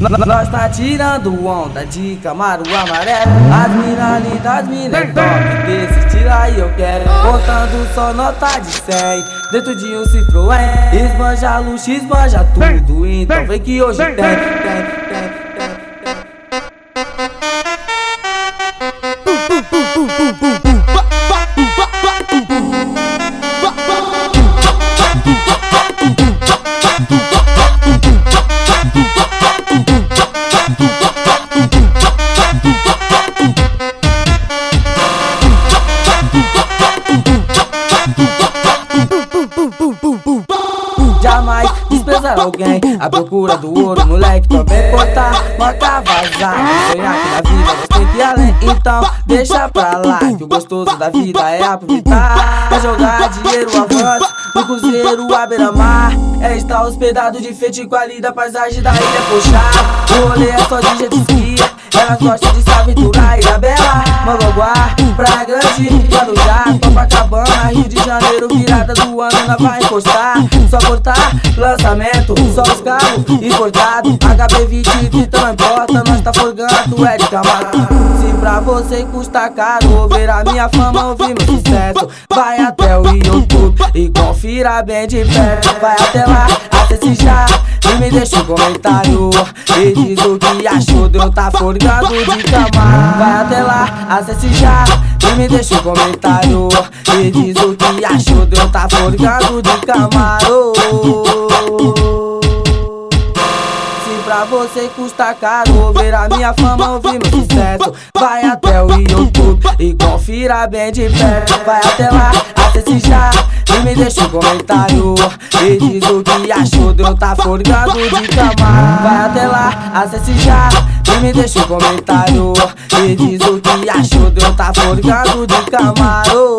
Nós tá tirando onda de Camaro amarelo. As mina lindas, as mina é top Desse estilo aí eu quero. Contando só nota de 100 Dentro de um Citroën. Esbanja luxo, esbanja tudo Então vem que hoje tem Jamais desprezar alguém A procura do ouro, moleque, também cortar Marca vazar. Sonhar que na vida nós tem que ir além Então deixa pra lá Que o gostoso da vida é aproveitar. É jogar dinheiro avante No cruzeiro à beira-mar. É estar hospedado de frente com a linda paisagem da ilha Poxa O rolê é só de gente ski Elas gostam de se aventurar Ilha Bela, Mangoguá, Praia Grande, Guarujá, Copacabana, Rio de Janeiro Virada do ano, nós vai encostar. Só cortar, lançamento, só os carros importados. HB20, Vita não importa, nós tá forgando, é de camarada Se pra você custa caro ver a minha fama, ouvir meu sucesso. Vai até o YouTube e confira bem de perto. Vai até lá, acesse já e me deixa um comentário E diz o que achou de eu tá forgado de camar Vai até lá, acesse já E me deixa um comentário. E diz o que achou de eu tá forgado de camaro Se pra você custa caro ver a minha fama, ouvir meu sucesso. Vai até o YouTube e confira bem de perto. Vai até lá, acesse já e me deixa um comentário. E diz o que achou de eu tá forgado de camar Vai até lá, acesse já. E me deixa um comentário. E diz o que achou de eu tá forgado de camaro